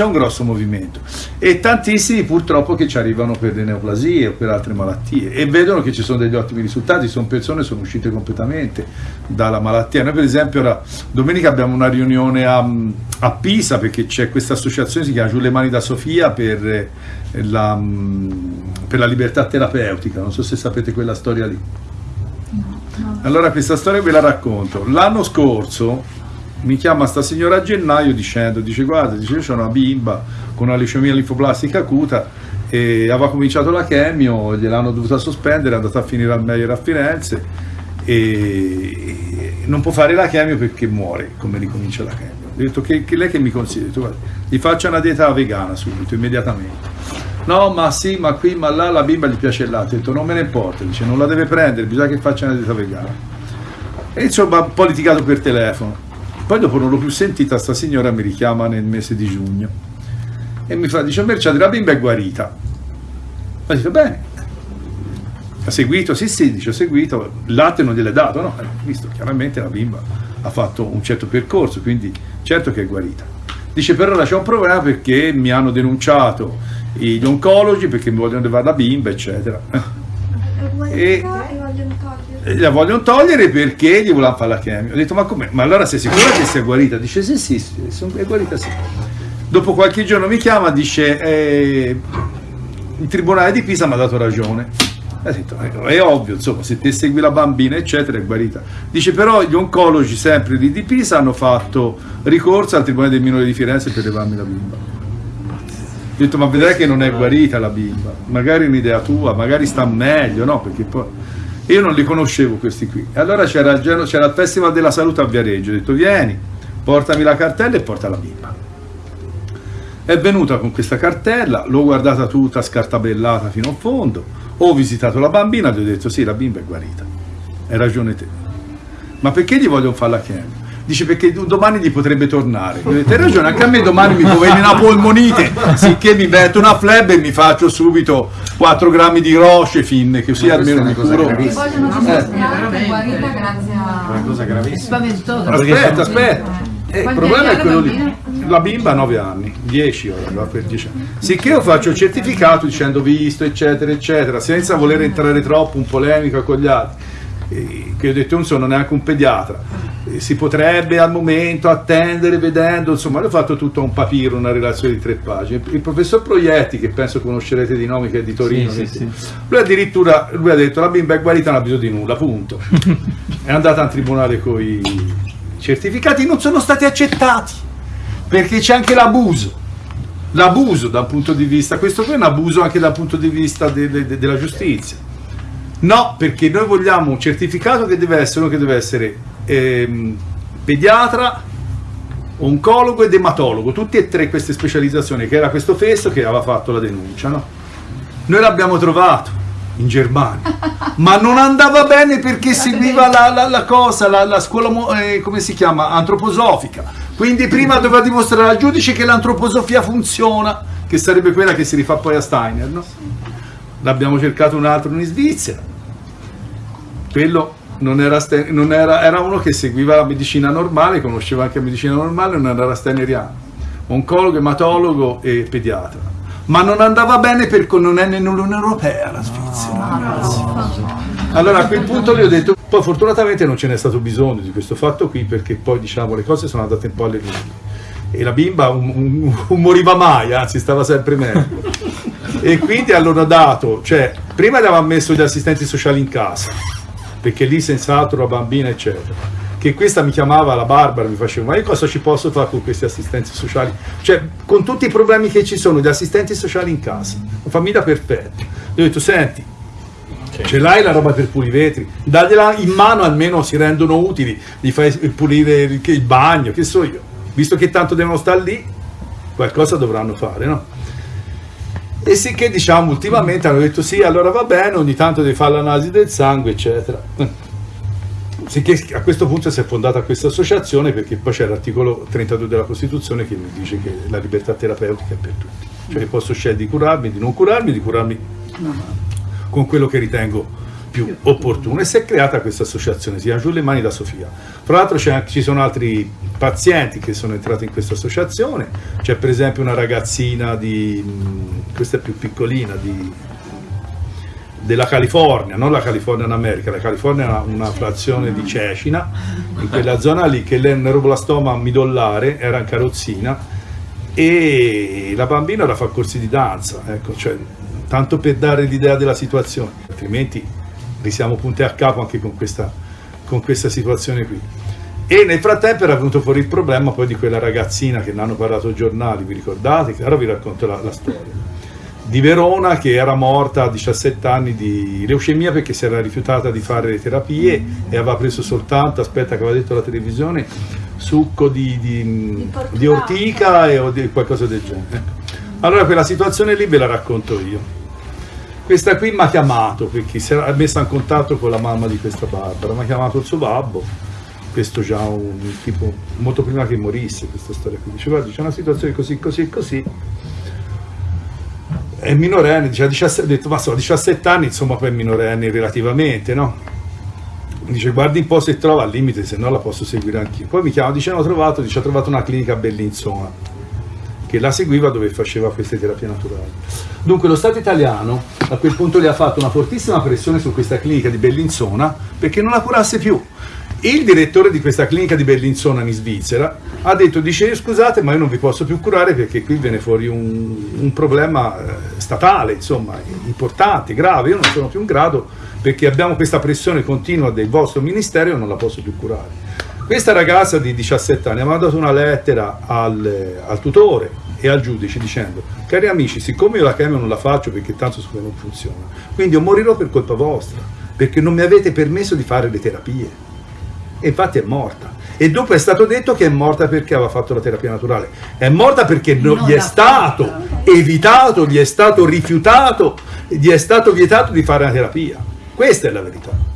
c'è un grosso movimento e tantissimi purtroppo che ci arrivano per le neoplasie o per altre malattie e vedono che ci sono degli ottimi risultati, sono persone che sono uscite completamente dalla malattia. Noi per esempio ora, domenica abbiamo una riunione a, a Pisa perché c'è questa associazione, si chiama Giù le mani da Sofia per eh, la, per la libertà terapeutica, non so se sapete quella storia lì. Allora questa storia ve la racconto. L'anno scorso mi chiama sta signora a gennaio dicendo, dice guarda, dice io ho una bimba con una leucemia linfoblastica acuta e aveva cominciato la chemio, gliel'hanno dovuta sospendere, è andata a finire al Meyer a Firenze e non può fare la chemio perché muore come ricomincia la chemio. Ho detto che, che lei che mi consiglia? Detto, guarda, gli faccia una dieta vegana subito, immediatamente. No, ma sì, ma qui, ma là, la bimba gli piace il latte. Ho detto, non me ne importa, dice, non la deve prendere, bisogna che faccia una dieta vegana. E insomma, un po' litigato per telefono. Poi dopo non l'ho più sentita, sta signora mi richiama nel mese di giugno e mi fa, dice, Merciati, la bimba è guarita. Ma dice, bene. Ha seguito? Sì, sì, dice, ho seguito. Il latte non gliel'è dato, no? Eh, visto, chiaramente la bimba ha fatto un certo percorso, quindi certo che è guarita. Dice, però ora c'è un problema perché mi hanno denunciato gli oncologi perché mi vogliono levare la bimba, eccetera. E, la vogliono togliere perché gli volevano fare la chemio. Ho detto, ma come? Ma allora sei sicura che sia guarita? Dice, sì, sì, sì è guarita sì. Dopo qualche giorno mi chiama, dice, eh, il tribunale di Pisa mi ha dato ragione. Ha detto, è ovvio, insomma, se te segui la bambina, eccetera, è guarita. Dice, però gli oncologi sempre di, di Pisa hanno fatto ricorso al tribunale del minore di Firenze per levarmi la bimba. Ho detto, ma vedrai che non è guarita la bimba, magari un'idea tua, magari sta meglio, no? Perché poi io non li conoscevo questi qui. Allora c'era il, il, Festival della Salute a Viareggio, ho detto vieni, portami la cartella e porta la bimba. È venuta con questa cartella, l'ho guardata tutta scartabellata fino a fondo, ho visitato la bambina gli ho detto sì, la bimba è guarita, hai ragione te. Ma perché gli voglio fare la chemio? Dice perché domani gli potrebbe tornare. Hai ragione, anche a me domani mi può venire una polmonite, sicché mi metto una fleb e mi faccio subito 4 grammi di roche fin, che sia almeno mi curo. Ti vogliono sostituire guarita grazie a... Una cosa gravissima. Aspetta, aspetta. Eh, il problema è quello lì. La bimba ha 9 anni, 10 ora, per 10 anni. Sicché io faccio il certificato dicendo visto, eccetera, eccetera, senza voler entrare troppo in polemica con gli altri. Che ho detto non sono neanche un pediatra si potrebbe al momento attendere vedendo, insomma, ho fatto tutto un papiro, una relazione di tre pagine. Il professor Proietti, che penso conoscerete di nome, che è di Torino, sì, sì, sì. lui addirittura lui ha detto la bimba è guarita, non ha bisogno di nulla, punto. è andata al tribunale con i certificati, non sono stati accettati, perché c'è anche l'abuso. L'abuso dal punto di vista, questo qui è un abuso anche dal punto di vista de, de, de, della giustizia. No, perché noi vogliamo un certificato che deve essere, che deve essere ehm, pediatra, oncologo ed ematologo, tutte e tre queste specializzazioni, che era questo fesso che aveva fatto la denuncia. No? Noi l'abbiamo trovato in Germania, ma non andava bene perché seguiva la, la, la cosa, la, la scuola, eh, come si chiama, antroposofica. Quindi prima doveva dimostrare al giudice che l'antroposofia funziona, che sarebbe quella che si rifà poi a Steiner. No? L'abbiamo cercato un altro in Svizzera. Quello non era, non era, era, uno che seguiva la medicina normale, conosceva anche la medicina normale, non era steineriano, oncologo, ematologo e pediatra. Ma non andava bene perché non è nell'Unione Europea la Svizzera. No, allora a quel punto gli ho detto, poi fortunatamente non ce n'è stato bisogno di questo fatto qui perché poi diciamo le cose sono andate un po' alle lunghe. E la bimba un, un, un moriva mai, anzi stava sempre meglio. e quindi allora dato, cioè prima gli avevamo messo gli assistenti sociali in casa, perché lì senz'altro la bambina eccetera. Che questa mi chiamava la Barbara mi faceva ma io cosa ci posso fare con questi assistenti sociali? Cioè con tutti i problemi che ci sono di assistenti sociali in casa una famiglia perfetta. Gli ho detto senti ce l'hai la roba per pulire i vetri? Dagliela in mano almeno si rendono utili gli fai pulire il, il bagno che so io. Visto che tanto devono stare lì qualcosa dovranno fare no? E sì che diciamo ultimamente hanno detto sì, allora va bene, ogni tanto devi fare l'analisi del sangue, eccetera. Sicché a questo punto si è fondata questa associazione perché poi c'è l'articolo 32 della Costituzione che mi dice che la libertà terapeutica è per tutti. Cioè posso scegliere di curarmi, di non curarmi, di curarmi con quello che ritengo più opportuno. E si è creata questa associazione, si chiama Giù le mani da Sofia. Tra l'altro ci sono altri pazienti che sono entrati in questa associazione, c'è per esempio una ragazzina di, questa è più piccolina, di, della California, non la California in America, la California è una, frazione di Cecina, in quella zona lì che lei neuroblastoma midollare era in carrozzina e la bambina ora fa corsi di danza, ecco, cioè, tanto per dare l'idea della situazione, altrimenti risiamo punti a capo anche con questa, con questa situazione qui. E nel frattempo era venuto fuori il problema poi di quella ragazzina che ne hanno parlato ai giornali, vi ricordate? Ora vi racconto la, la storia di Verona che era morta a 17 anni di leucemia perché si era rifiutata di fare le terapie e aveva preso soltanto, aspetta che aveva detto la televisione, succo di, di, di ortica e, o di qualcosa del genere. Allora quella situazione lì ve la racconto io. Questa qui mi ha chiamato perché si era messa in contatto con la mamma di questa Barbara, mi ha chiamato il suo babbo, questo già un tipo molto prima che morisse questa storia qui, dice guarda c'è una situazione così così così è minorenne, dice, 17, ho detto ma so, 17 anni insomma poi è minorenne relativamente, no? Dice guardi un po' se trova al limite, se no la posso seguire anch'io. Poi mi chiama, dice ho trovato, dice ho trovato una clinica a Bellinzona che la seguiva dove faceva queste terapie naturali. Dunque lo Stato italiano a quel punto le ha fatto una fortissima pressione su questa clinica di Bellinzona perché non la curasse più. Il direttore di questa clinica di Bellinzona in Svizzera ha detto, dice scusate ma io non vi posso più curare perché qui viene fuori un, un problema eh, statale, insomma, importante, grave, io non sono più in grado perché abbiamo questa pressione continua del vostro ministero e non la posso più curare. Questa ragazza di 17 anni ha mandato una lettera al, al tutore e al giudice dicendo cari amici siccome io la chemio non la faccio perché tanto non funziona quindi io morirò per colpa vostra perché non mi avete permesso di fare le terapie e infatti è morta. E dopo è stato detto che è morta perché aveva fatto la terapia naturale. È morta perché non gli è stato fatta. evitato, gli è stato rifiutato, gli è stato vietato di fare la terapia. Questa è la verità.